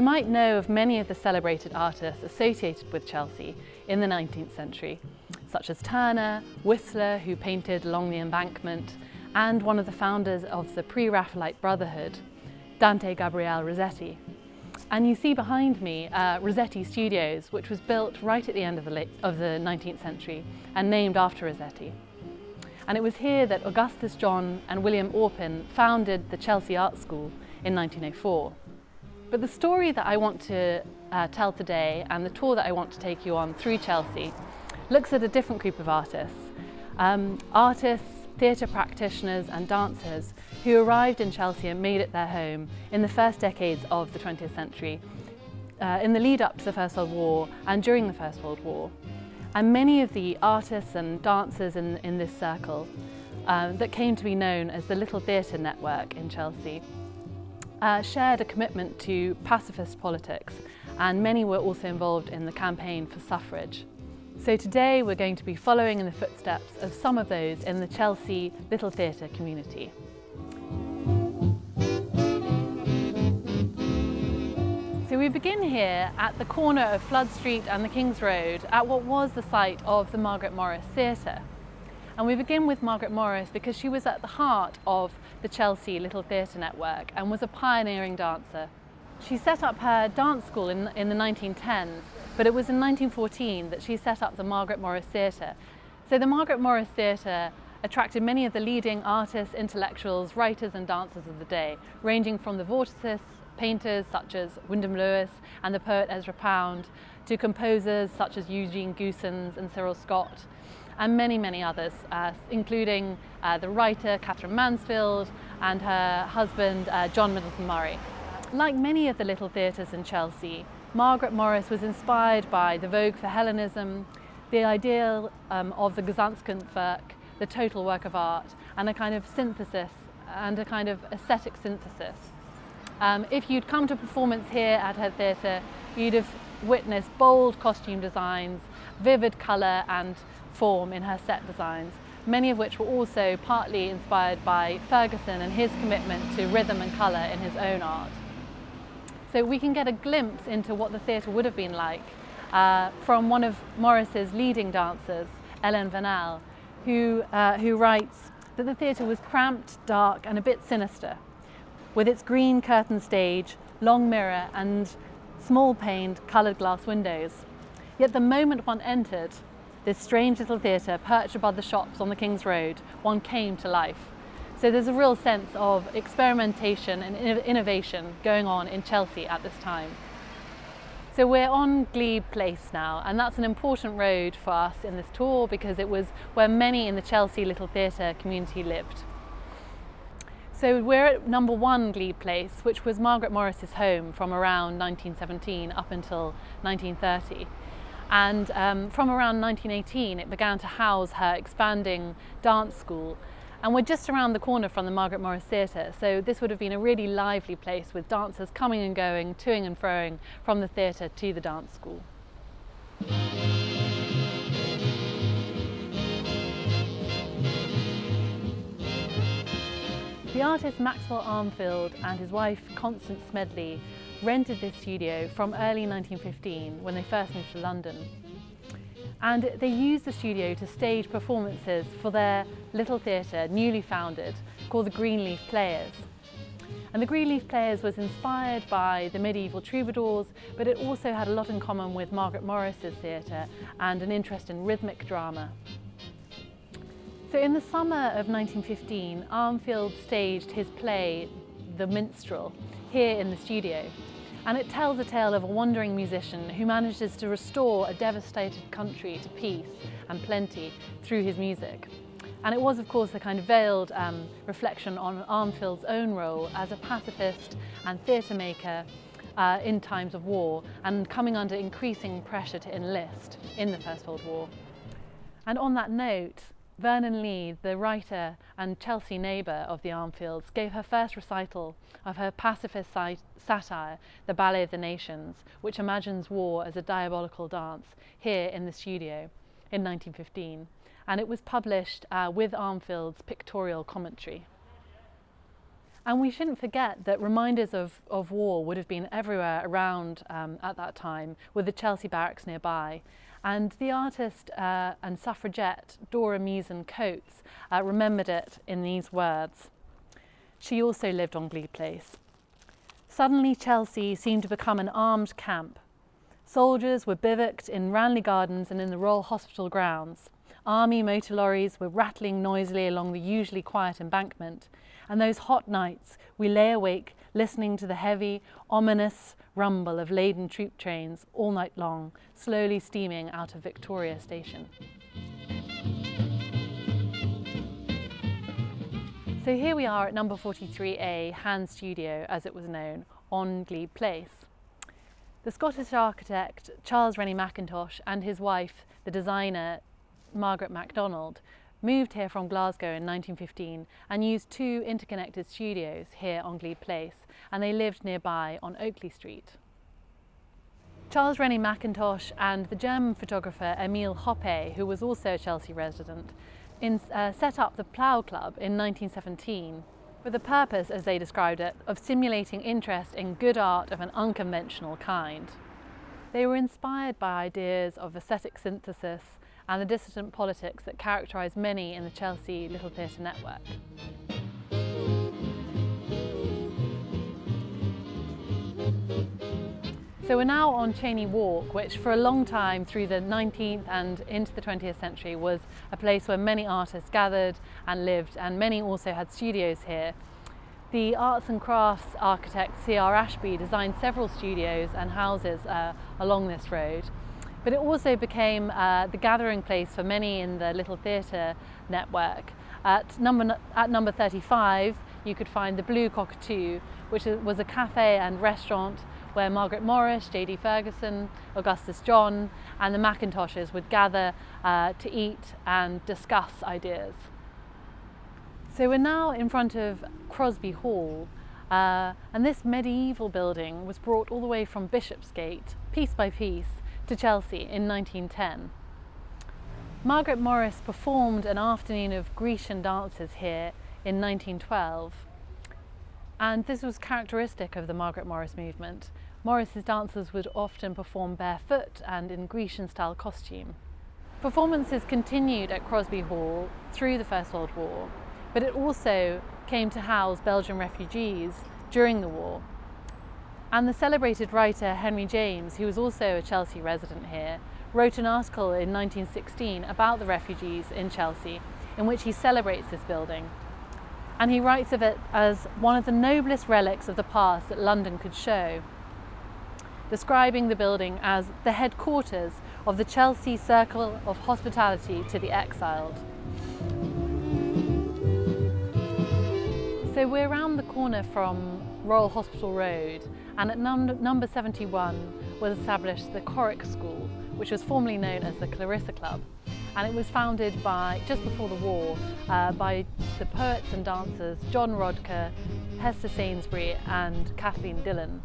You might know of many of the celebrated artists associated with Chelsea in the 19th century, such as Turner, Whistler, who painted along the embankment, and one of the founders of the Pre-Raphaelite Brotherhood, Dante Gabriel Rossetti. And you see behind me uh, Rossetti Studios, which was built right at the end of the, of the 19th century and named after Rossetti. And it was here that Augustus John and William Orpen founded the Chelsea Art School in 1904. But the story that I want to uh, tell today and the tour that I want to take you on through Chelsea looks at a different group of artists. Um, artists theatre practitioners and dancers who arrived in Chelsea and made it their home in the first decades of the 20th century, uh, in the lead up to the First World War and during the First World War. And many of the artists and dancers in, in this circle uh, that came to be known as the Little Theatre Network in Chelsea uh, shared a commitment to pacifist politics and many were also involved in the campaign for suffrage. So today we're going to be following in the footsteps of some of those in the Chelsea Little Theatre community. So we begin here at the corner of Flood Street and the King's Road at what was the site of the Margaret Morris Theatre. And we begin with Margaret Morris because she was at the heart of the Chelsea Little Theatre Network and was a pioneering dancer. She set up her dance school in, in the 1910s but it was in 1914 that she set up the Margaret Morris Theatre. So the Margaret Morris Theatre attracted many of the leading artists, intellectuals, writers and dancers of the day, ranging from the vorticists, painters such as Wyndham Lewis and the poet Ezra Pound, to composers such as Eugene Goossens and Cyril Scott, and many, many others, uh, including uh, the writer Katherine Mansfield and her husband uh, John Middleton Murry. Like many of the little theatres in Chelsea, Margaret Morris was inspired by the vogue for Hellenism, the ideal um, of the Gesamtkunstwerk, the total work of art, and a kind of synthesis and a kind of aesthetic synthesis. Um, if you'd come to a performance here at her theatre, you'd have witnessed bold costume designs, vivid colour and form in her set designs, many of which were also partly inspired by Fergusson and his commitment to rhythm and colour in his own art. So we can get a glimpse into what the theatre would have been like uh, from one of Morris's leading dancers, Ellen Vanel, who, uh, who writes that the theatre was cramped, dark and a bit sinister, with its green curtain stage, long mirror and small paned coloured glass windows. Yet the moment one entered this strange little theatre perched above the shops on the King's Road, one came to life. So there's a real sense of experimentation and innovation going on in Chelsea at this time. So we're on Glebe Place now and that's an important road for us in this tour because it was where many in the Chelsea Little Theatre community lived. So we're at number one Glebe Place, which was Margaret Morris's home from around 1917 up until 1930. And um, from around 1918, it began to house her expanding dance school and we're just around the corner from the Margaret Morris Theatre, so this would have been a really lively place with dancers coming and going, toing and froing from the theatre to the dance school. The artist Maxwell Armfield and his wife Constance Smedley rented this studio from early 1915 when they first moved to London and they used the studio to stage performances for their little theatre, newly founded, called the Greenleaf Players. And the Greenleaf Players was inspired by the medieval troubadours, but it also had a lot in common with Margaret Morris's theatre and an interest in rhythmic drama. So in the summer of 1915, Armfield staged his play, The Minstrel, here in the studio and it tells a tale of a wandering musician who manages to restore a devastated country to peace and plenty through his music. And it was, of course, a kind of veiled um, reflection on Armfield's own role as a pacifist and theatre maker uh, in times of war and coming under increasing pressure to enlist in the First World War. And on that note, Vernon Lee, the writer and Chelsea neighbour of the Armfields, gave her first recital of her pacifist satire, The Ballet of the Nations, which imagines war as a diabolical dance, here in the studio in 1915. And it was published uh, with Armfield's pictorial commentary. And we shouldn't forget that reminders of, of war would have been everywhere around um, at that time, with the Chelsea barracks nearby. And the artist uh, and suffragette Dora Meeson Coates uh, remembered it in these words. She also lived on Glebe Place. Suddenly Chelsea seemed to become an armed camp. Soldiers were bivouacked in Ranelagh Gardens and in the Royal Hospital grounds. Army motor lorries were rattling noisily along the usually quiet embankment, and those hot nights we lay awake listening to the heavy, ominous rumble of laden troop trains all night long, slowly steaming out of Victoria Station. So here we are at number 43A, Han Studio as it was known, on Glebe Place. The Scottish architect Charles Rennie Mackintosh and his wife, the designer Margaret MacDonald, moved here from Glasgow in 1915 and used two interconnected studios here on Glebe Place and they lived nearby on Oakley Street. Charles Rennie Mackintosh and the German photographer Emil Hoppé, who was also a Chelsea resident, in, uh, set up the Plough Club in 1917 for the purpose, as they described it, of stimulating interest in good art of an unconventional kind. They were inspired by ideas of aesthetic synthesis and the dissident politics that characterise many in the Chelsea Little Theatre network. So we're now on Cheyne Walk, which for a long time through the 19th and into the 20th century was a place where many artists gathered and lived and many also had studios here. The arts and crafts architect C.R. Ashbee designed several studios and houses uh, along this road but it also became uh, the gathering place for many in the Little Theatre network. At number, at number 35, you could find the Blue Cockatoo, which was a cafe and restaurant where Margaret Morris, J.D. Fergusson, Augustus John and the Mackintoshes would gather uh, to eat and discuss ideas. So we're now in front of Crosby Hall uh, and this medieval building was brought all the way from Bishopsgate, piece by piece, to Chelsea in 1910. Margaret Morris performed an afternoon of Grecian dances here in 1912 and this was characteristic of the Margaret Morris movement. Morris's dancers would often perform barefoot and in Grecian style costume. Performances continued at Crosby Hall through the First World War, but it also came to house Belgian refugees during the war and the celebrated writer Henry James, who was also a Chelsea resident here, wrote an article in 1916 about the refugees in Chelsea in which he celebrates this building. And he writes of it as one of the noblest relics of the past that London could show, describing the building as the headquarters of the Chelsea Circle of Hospitality to the Exiled. So we're around the corner from Royal Hospital Road and at num number 71 was established the Choric School which was formerly known as the Clarissa Club and it was founded by, just before the war, uh, by the poets and dancers John Rodker, Hester Sainsbury and Kathleen Dillon.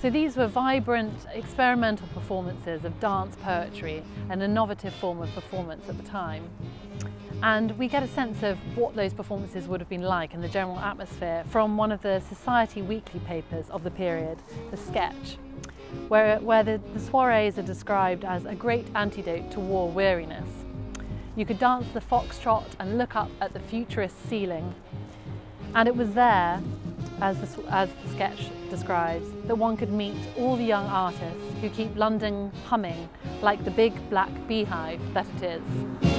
So these were vibrant experimental performances of dance poetry, an innovative form of performance at the time. And we get a sense of what those performances would have been like and the general atmosphere from one of the Society weekly papers of the period, The Sketch, where, where the, the soirees are described as a great antidote to war weariness. You could dance the foxtrot and look up at the futurist ceiling. And it was there, as the, as the sketch describes, that one could meet all the young artists who keep London humming like the big black beehive that it is.